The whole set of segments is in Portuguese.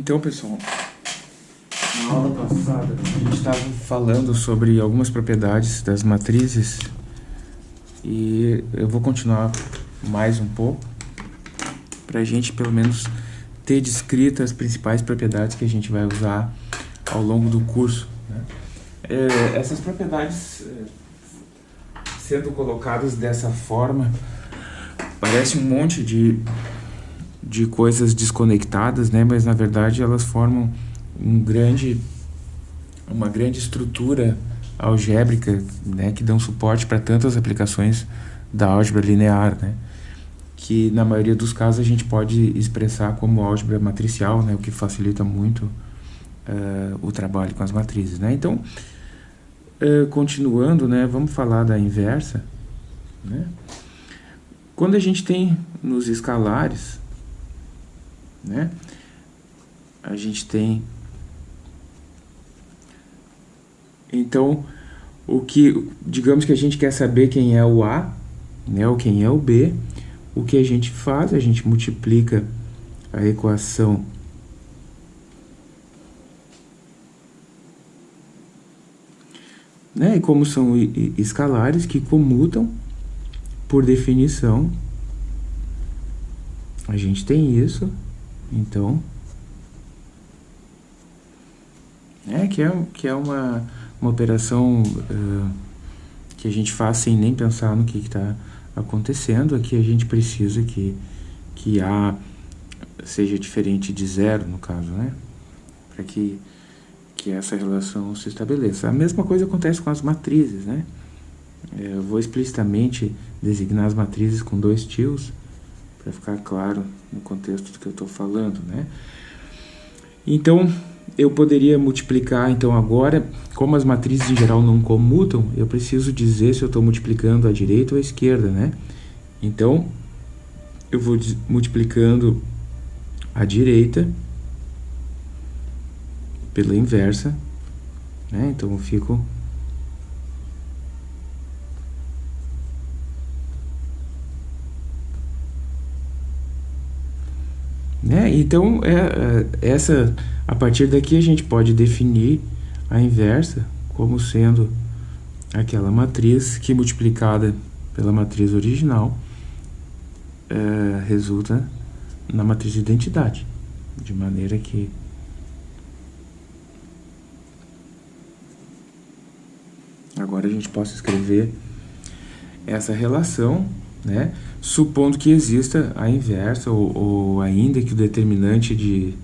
Então, pessoal, na aula passada a gente estava falando sobre algumas propriedades das matrizes e eu vou continuar mais um pouco para a gente pelo menos ter descritas as principais propriedades que a gente vai usar ao longo do curso. Né? É, essas propriedades é, sendo colocadas dessa forma parece um monte de de coisas desconectadas, né? Mas na verdade elas formam um grande, uma grande estrutura algébrica, né? Que dão suporte para tantas aplicações da álgebra linear, né? Que na maioria dos casos a gente pode expressar como álgebra matricial, né? O que facilita muito uh, o trabalho com as matrizes, né? Então, uh, continuando, né? Vamos falar da inversa, né? Quando a gente tem nos escalares né? A gente tem... Então, o que, digamos que a gente quer saber quem é o A, né, ou quem é o B, o que a gente faz? A gente multiplica a equação né? E como são escalares que comutam, por definição, a gente tem isso, então, é que é, que é uma, uma operação uh, que a gente faz sem nem pensar no que está acontecendo. Aqui a gente precisa que, que A seja diferente de zero, no caso, né? Para que, que essa relação se estabeleça. A mesma coisa acontece com as matrizes, né? É, eu vou explicitamente designar as matrizes com dois tios, para ficar claro no contexto do que eu estou falando, né? Então, eu poderia multiplicar, então agora, como as matrizes em geral não comutam, eu preciso dizer se eu estou multiplicando à direita ou à esquerda, né? Então, eu vou multiplicando à direita pela inversa, né? Então, eu fico Né? Então, é, é, essa, a partir daqui a gente pode definir a inversa como sendo aquela matriz que multiplicada pela matriz original é, resulta na matriz de identidade, de maneira que agora a gente possa escrever essa relação né? supondo que exista a inversa ou, ou, ainda que o determinante de,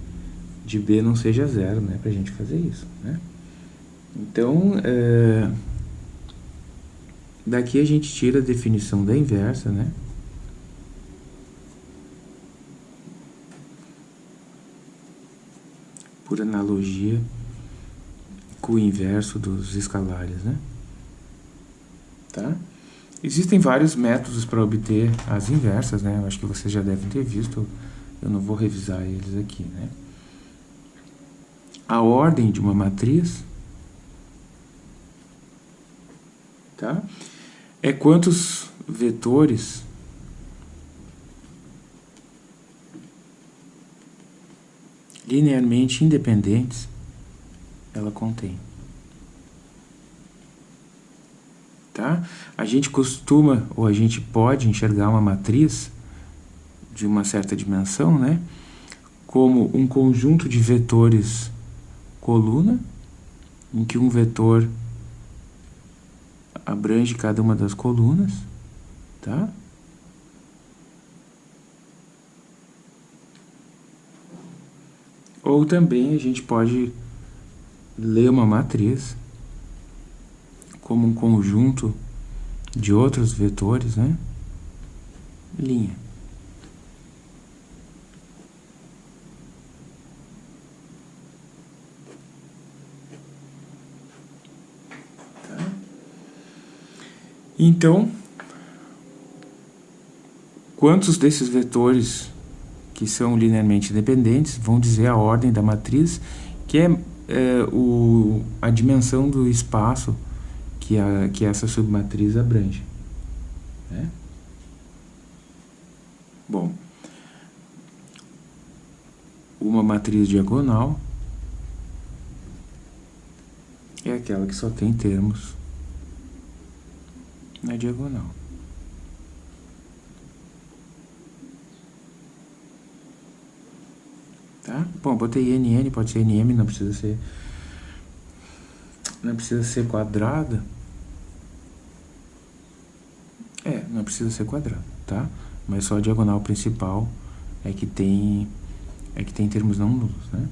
de B não seja zero, né? para a gente fazer isso. Né? Então, é, daqui a gente tira a definição da inversa, né? por analogia com o inverso dos escalares, né? Tá? Existem vários métodos para obter as inversas, né? Eu acho que vocês já devem ter visto, eu não vou revisar eles aqui, né? A ordem de uma matriz, tá? É quantos vetores linearmente independentes ela contém. Tá? A gente costuma, ou a gente pode enxergar uma matriz de uma certa dimensão, né? como um conjunto de vetores coluna, em que um vetor abrange cada uma das colunas, tá? Ou também a gente pode ler uma matriz como um conjunto de outros vetores, né? Linha. Tá? Então, quantos desses vetores que são linearmente independentes vão dizer a ordem da matriz, que é, é o, a dimensão do espaço que, a, que essa submatriz abrange. Né? Bom, uma matriz diagonal é aquela que só tem termos na diagonal. Tá? Bom, botei NN, pode ser NM, não precisa ser não precisa ser quadrada. É, não precisa ser quadrada, tá? Mas só a diagonal principal é que tem é que tem termos não nulos, né?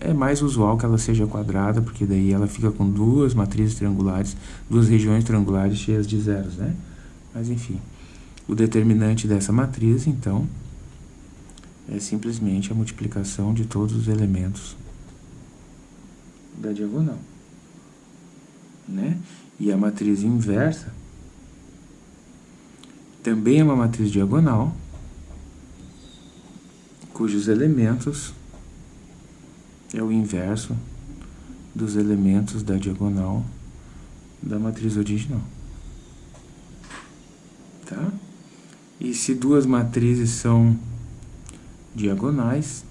É mais usual que ela seja quadrada, porque daí ela fica com duas matrizes triangulares, duas regiões triangulares cheias de zeros, né? Mas enfim, o determinante dessa matriz, então, é simplesmente a multiplicação de todos os elementos da diagonal né? E a matriz inversa também é uma matriz diagonal, cujos elementos é o inverso dos elementos da diagonal da matriz original. Tá? E se duas matrizes são diagonais,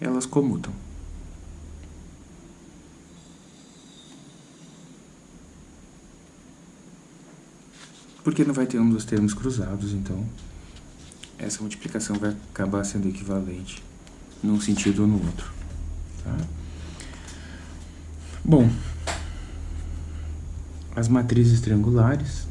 elas comutam. Porque não vai ter um dos termos cruzados, então essa multiplicação vai acabar sendo equivalente num sentido ou no outro. Tá? Bom, as matrizes triangulares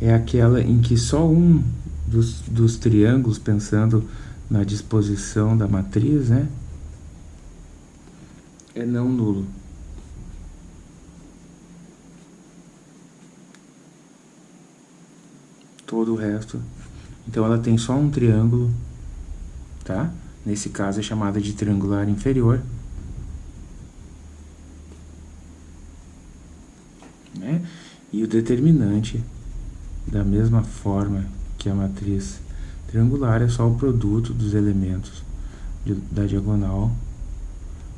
é aquela em que só um dos, dos triângulos, pensando na disposição da matriz, né, é não nulo. Todo o resto. Então ela tem só um triângulo, tá? Nesse caso é chamada de triangular inferior. Né? E o determinante da mesma forma que a matriz triangular é só o produto dos elementos de, da diagonal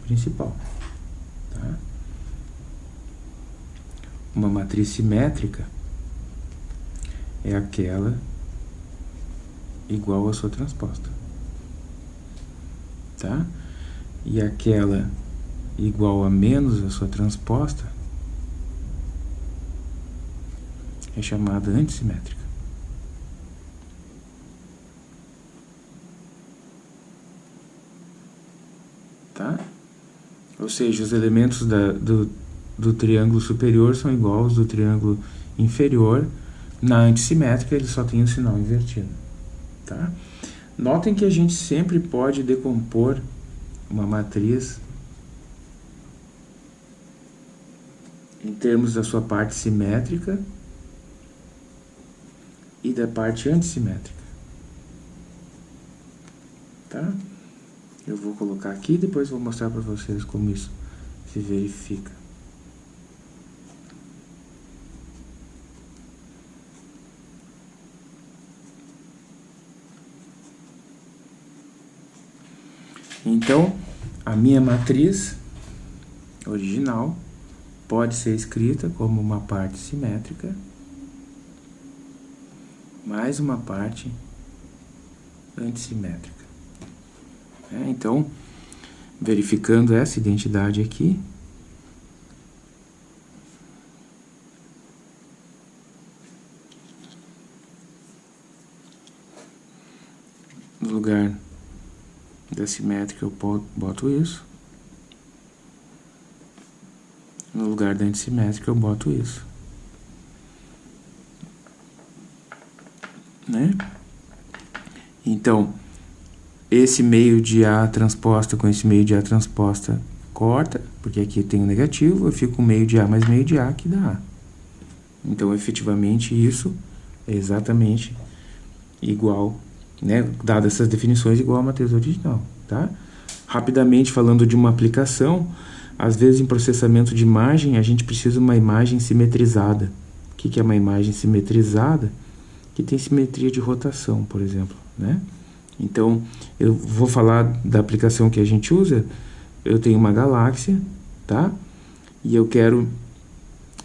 principal. Tá? Uma matriz simétrica é aquela igual à sua transposta. Tá? E aquela igual a menos a sua transposta é chamada antissimétrica. Tá? Ou seja, os elementos da, do, do triângulo superior são iguais aos do triângulo inferior. Na antissimétrica, ele só tem o sinal invertido. Tá? Notem que a gente sempre pode decompor uma matriz em termos da sua parte simétrica e da parte antissimétrica. Tá? Eu vou colocar aqui e depois vou mostrar para vocês como isso se verifica. Então, a minha matriz original pode ser escrita como uma parte simétrica mais uma parte antissimétrica. É, então, verificando essa identidade aqui, no lugar da simétrica eu boto isso, no lugar da antissimétrica eu boto isso. né? Então, esse meio de A transposta com esse meio de A transposta corta, porque aqui tem um negativo, eu fico com meio de A mais meio de A que dá A. Então, efetivamente, isso é exatamente igual, né? Dadas essas definições, igual a matriz original, tá? Rapidamente, falando de uma aplicação, às vezes em processamento de imagem, a gente precisa de uma imagem simetrizada. O que, que é uma imagem simetrizada? que tem simetria de rotação, por exemplo, né? Então, eu vou falar da aplicação que a gente usa. Eu tenho uma galáxia, tá? E eu quero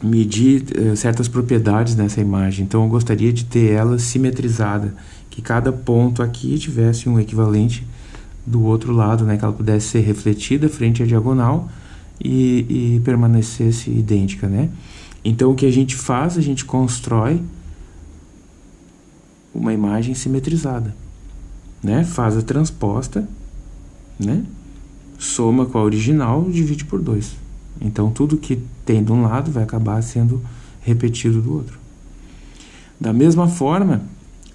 medir uh, certas propriedades nessa imagem. Então, eu gostaria de ter ela simetrizada, que cada ponto aqui tivesse um equivalente do outro lado, né? Que ela pudesse ser refletida frente à diagonal e, e permanecesse idêntica, né? Então, o que a gente faz? A gente constrói uma imagem simetrizada né? Faz a transposta, né? Soma com a original, divide por 2. Então, tudo que tem de um lado vai acabar sendo repetido do outro. Da mesma forma,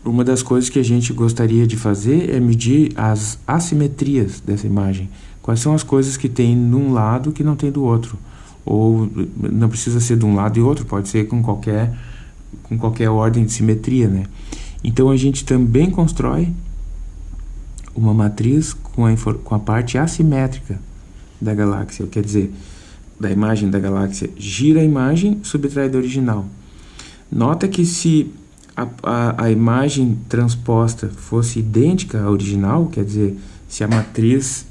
uma das coisas que a gente gostaria de fazer é medir as assimetrias dessa imagem. Quais são as coisas que tem num lado que não tem do outro? Ou não precisa ser de um lado e outro, pode ser com qualquer, com qualquer ordem de simetria, né? Então, a gente também constrói uma matriz com a, com a parte assimétrica da galáxia, quer dizer, da imagem da galáxia, gira a imagem, subtrai da original. Nota que se a, a, a, imagem transposta fosse idêntica à original, quer dizer, se a matriz...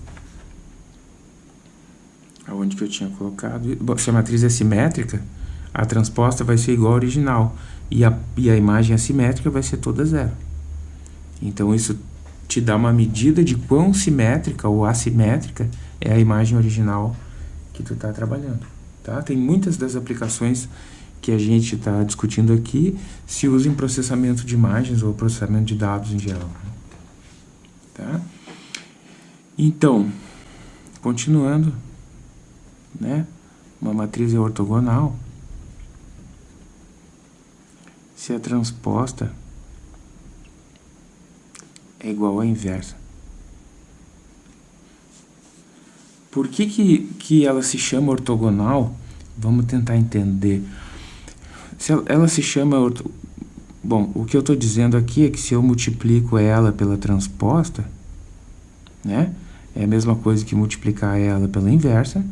Aonde que eu tinha colocado? Se a matriz é simétrica, a transposta vai ser igual à original. E a, e a imagem assimétrica vai ser toda zero. Então, isso te dá uma medida de quão simétrica ou assimétrica é a imagem original que tu está trabalhando. Tá? Tem muitas das aplicações que a gente está discutindo aqui se usam em processamento de imagens ou processamento de dados em geral. Tá? Então, continuando, né? uma matriz é ortogonal, se é transposta é igual à inversa. Por que, que, que ela se chama ortogonal? Vamos tentar entender. Se ela, ela se chama... Orto... Bom, o que eu estou dizendo aqui é que se eu multiplico ela pela transposta, né? É a mesma coisa que multiplicar ela pela inversa,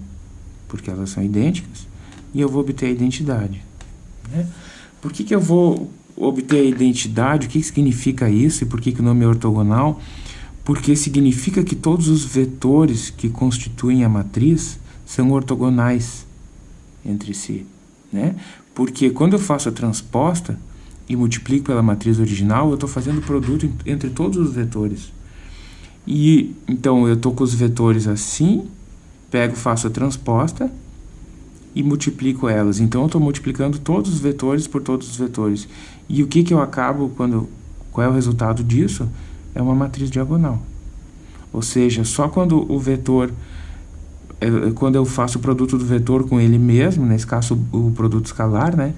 porque elas são idênticas, e eu vou obter a identidade. Né? Por que, que eu vou obter a identidade, o que significa isso e por que, que o nome é ortogonal? Porque significa que todos os vetores que constituem a matriz são ortogonais entre si. Né? Porque quando eu faço a transposta e multiplico pela matriz original, eu estou fazendo produto entre todos os vetores. E então eu estou com os vetores assim, pego, faço a transposta e multiplico elas. Então, eu estou multiplicando todos os vetores por todos os vetores. E o que, que eu acabo quando... Qual é o resultado disso? É uma matriz diagonal. Ou seja, só quando o vetor... É, quando eu faço o produto do vetor com ele mesmo, nesse caso o produto escalar, né?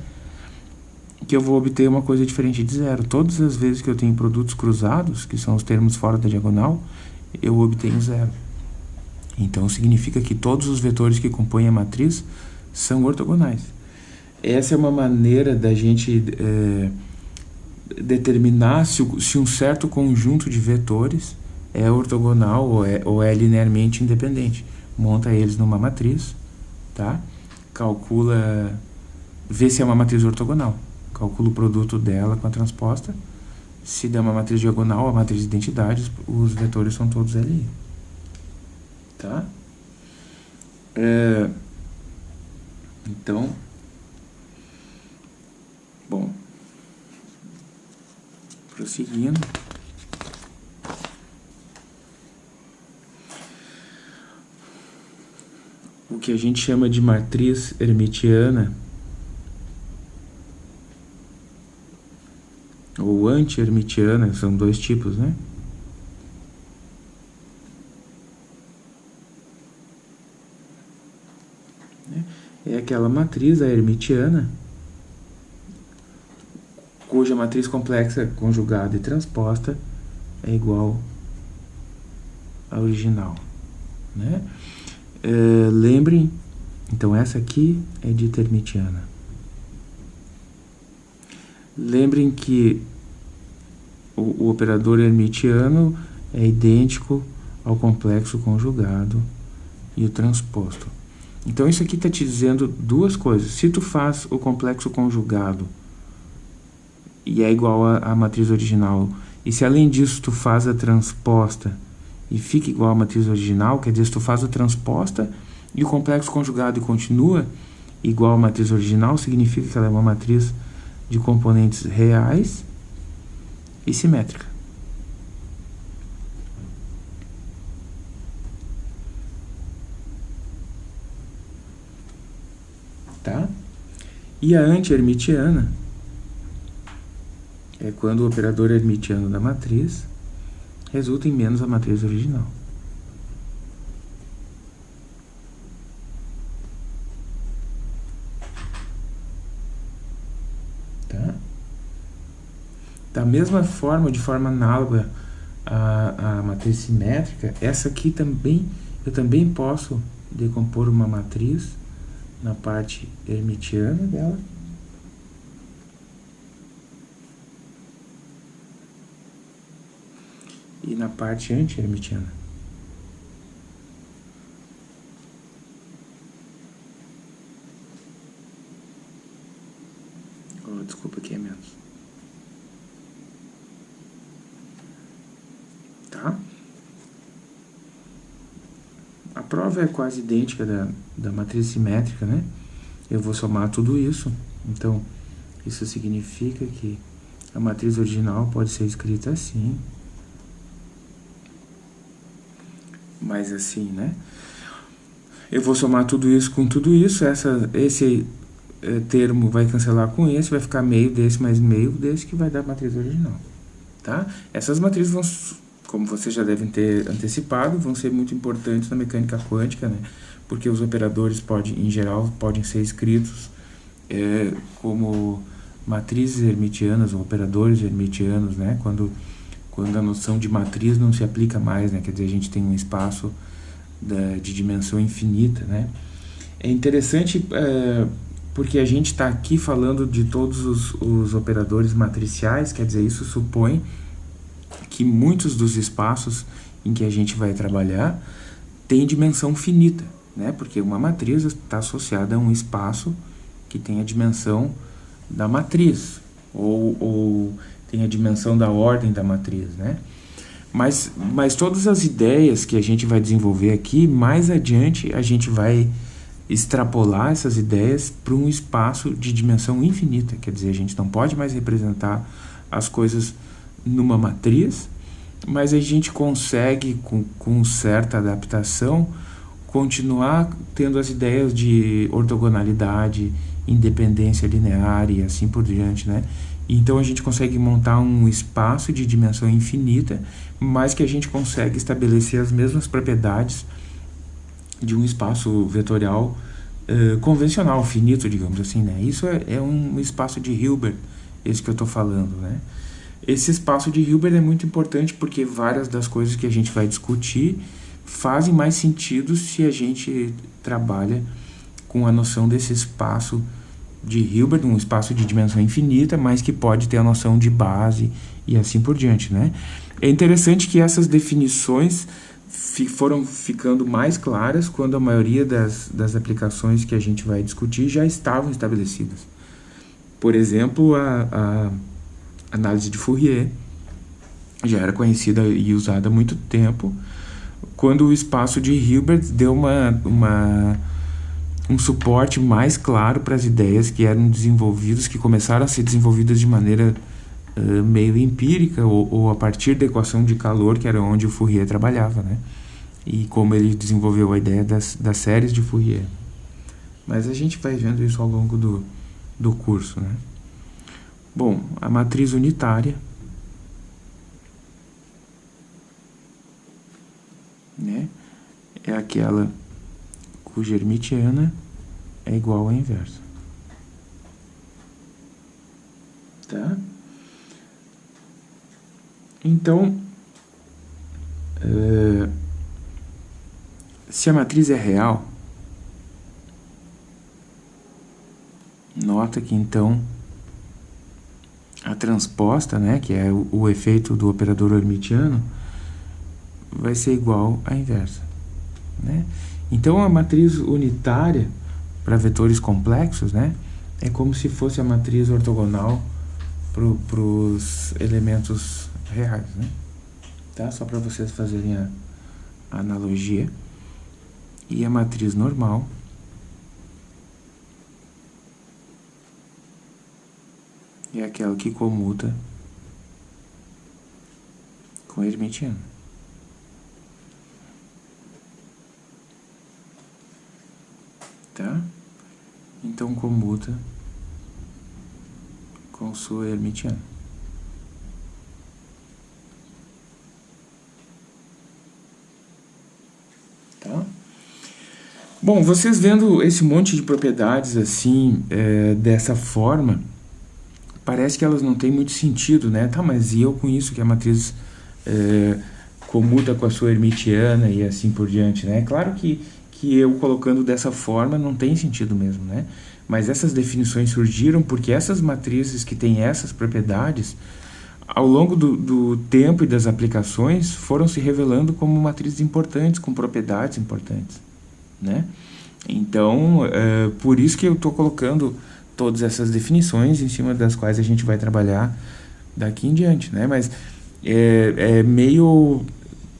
Que eu vou obter uma coisa diferente de zero. Todas as vezes que eu tenho produtos cruzados, que são os termos fora da diagonal, eu obtenho zero. Então, significa que todos os vetores que compõem a matriz são ortogonais. Essa é uma maneira da gente é, determinar se, se, um certo conjunto de vetores é ortogonal ou é, ou é linearmente independente. Monta eles numa matriz, tá? calcula, vê se é uma matriz ortogonal. Calcula o produto dela com a transposta. Se der uma matriz diagonal, a matriz de identidades, os vetores são todos ali. Tá? É... Então, bom, prosseguindo. O que a gente chama de matriz hermitiana ou anti-hermitiana, são dois tipos, né? É aquela matriz, a hermitiana, cuja matriz complexa conjugada e transposta é igual à original. Né? É, lembrem, então essa aqui é dita hermitiana. Lembrem que o, o operador hermitiano é idêntico ao complexo conjugado e o transposto. Então isso aqui está te dizendo duas coisas. Se tu faz o complexo conjugado e é igual à matriz original, e se além disso tu faz a transposta e fica igual à matriz original, quer dizer, se tu faz a transposta e o complexo conjugado e continua igual à matriz original, significa que ela é uma matriz de componentes reais e simétrica. Tá? E a anti-hermitiana é quando o operador hermitiano da matriz resulta em menos a matriz original. Tá? Da mesma forma, de forma análoga à, à matriz simétrica, essa aqui também, eu também posso decompor uma matriz na parte hermitiana dela e na parte anti-hermitiana. Oh, desculpa, aqui é menos. Tá? A prova é quase idêntica da, da matriz simétrica, né? Eu vou somar tudo isso. Então, isso significa que a matriz original pode ser escrita assim. mais assim, né? Eu vou somar tudo isso com tudo isso, essa, esse é, termo vai cancelar com esse, vai ficar meio desse mais meio desse, que vai dar a matriz original, tá? Essas matrizes vão, como vocês já devem ter antecipado, vão ser muito importantes na mecânica quântica, né? Porque os operadores, em geral, podem ser escritos é, como matrizes hermitianas ou operadores hermitianos, né? Quando quando a noção de matriz não se aplica mais, né? Quer dizer, a gente tem um espaço da, de dimensão infinita, né? É interessante é, porque a gente está aqui falando de todos os, os operadores matriciais, quer dizer, isso supõe que muitos dos espaços em que a gente vai trabalhar têm dimensão finita, né? Porque uma matriz está associada a um espaço que tem a dimensão da matriz, ou, ou tem a dimensão da ordem da matriz, né? Mas, mas todas as ideias que a gente vai desenvolver aqui, mais adiante a gente vai extrapolar essas ideias para um espaço de dimensão infinita. Quer dizer, a gente não pode mais representar as coisas numa matriz, mas a gente consegue, com, com certa adaptação, continuar tendo as ideias de ortogonalidade, independência linear e assim por diante, né? Então a gente consegue montar um espaço de dimensão infinita, mas que a gente consegue estabelecer as mesmas propriedades de um espaço vetorial uh, convencional, finito, digamos assim, né? Isso é, é, um espaço de Hilbert, esse que eu estou falando, né? Esse espaço de Hilbert é muito importante porque várias das coisas que a gente vai discutir fazem mais sentido se a gente trabalha com a noção desse espaço de Hilbert, um espaço de dimensão infinita, mas que pode ter a noção de base e assim por diante, né? É interessante que essas definições fi foram ficando mais claras quando a maioria das, das aplicações que a gente vai discutir já estavam estabelecidas. Por exemplo, a, a análise de Fourier já era conhecida e usada há muito tempo, quando o espaço de Hilbert deu uma, uma um suporte mais claro para as ideias que eram desenvolvidas, que começaram a ser desenvolvidas de maneira uh, meio empírica ou, ou, a partir da equação de calor, que era onde o Fourier trabalhava, né? E como ele desenvolveu a ideia das, das séries de Fourier. Mas a gente vai vendo isso ao longo do, do curso, né? Bom, a matriz unitária né, é aquela cuja hermitiana é igual à inversa. Tá? Então, uh, se a matriz é real, nota que então transposta, né, que é o, o efeito do operador hermitiano, vai ser igual à inversa. Né? Então, a matriz unitária para vetores complexos, né, é como se fosse a matriz ortogonal para os elementos reais, né? Tá? Só para vocês fazerem a, analogia. E a matriz normal é aquela que comuta com hermitiano. Tá? Então comuta com sua hermitiana. Tá? Bom, vocês vendo esse monte de propriedades assim, é, dessa forma, parece que elas não têm muito sentido, né? Tá, mas e eu com isso que a matriz é, comuta com a sua hermitiana e assim por diante, né? Claro que, que eu colocando dessa forma não tem sentido mesmo, né? Mas essas definições surgiram porque essas matrizes que têm essas propriedades, ao longo do, do tempo e das aplicações, foram se revelando como matrizes importantes, com propriedades importantes, né? Então, é, por isso que eu estou colocando todas essas definições em cima das quais a gente vai trabalhar daqui em diante, né? Mas é, é meio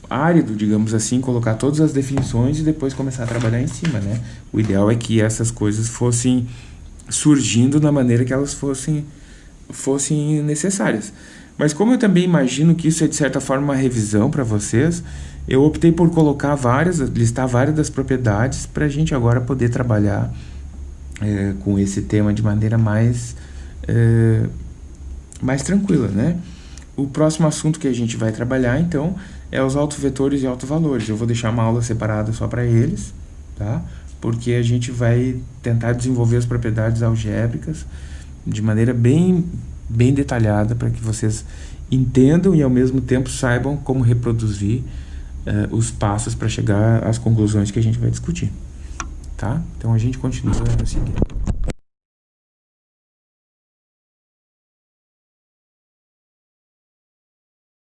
árido, digamos assim, colocar todas as definições e depois começar a trabalhar em cima, né? O ideal é que essas coisas fossem surgindo da maneira que elas fossem, fossem necessárias. Mas como eu também imagino que isso é de certa forma uma revisão para vocês, eu optei por colocar várias, listar várias das propriedades para a gente agora poder trabalhar é, com esse tema de maneira mais, é, mais tranquila, né? O próximo assunto que a gente vai trabalhar, então, é os autovetores e autovalores. Eu vou deixar uma aula separada só para eles, tá? Porque a gente vai tentar desenvolver as propriedades algébricas de maneira bem, bem detalhada para que vocês entendam e ao mesmo tempo saibam como reproduzir uh, os passos para chegar às conclusões que a gente vai discutir, tá? Então a gente continua a seguir.